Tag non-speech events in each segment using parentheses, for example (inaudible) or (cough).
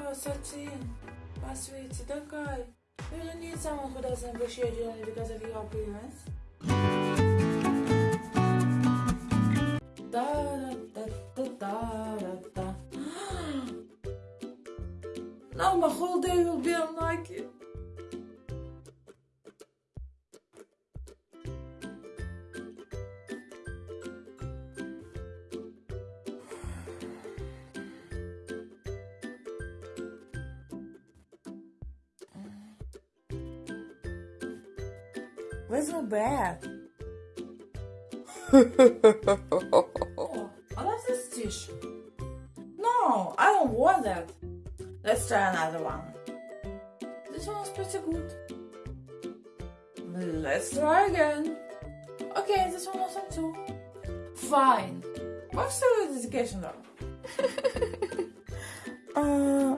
Oh, Satine, my sweetie, don't cry. You don't need someone who doesn't appreciate you only because of your appearance. Da da da da da da da. Now my whole day will be unlike you. Where's my bag? (laughs) oh, I love this dish. No, I don't want that. Let's try another one. This one's pretty good. Let's try again. Okay, this one awesome too. Fine. What's the dedication though? (laughs) Uh,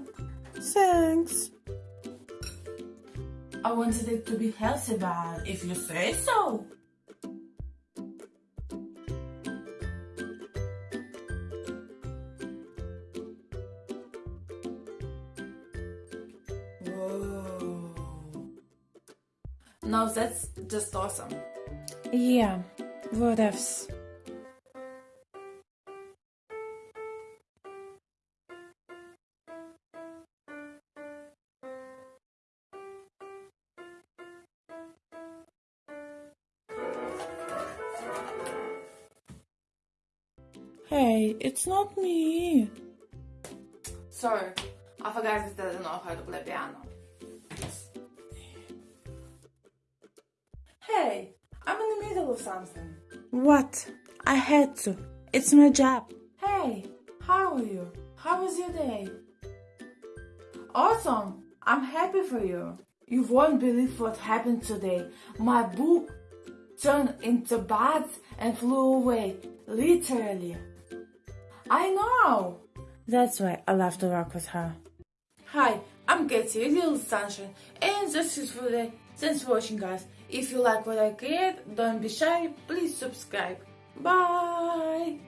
thanks. I wanted it to be healthy, but if you say so. Whoa. No, that's just awesome. Yeah, whatevs. Hey, it's not me. Sorry, I forgot that I don't know how to play piano. Hey, I'm in the middle of something. What? I had to. It's my job. Hey, how are you? How was your day? Awesome! I'm happy for you. You won't believe what happened today. My book turned into bats and flew away. Literally. I know! That's why I love to work with her. Hi, I'm Katie, Little Sunshine, and that's it for today. Thanks for watching, guys. If you like what I create, don't be shy, please subscribe. Bye!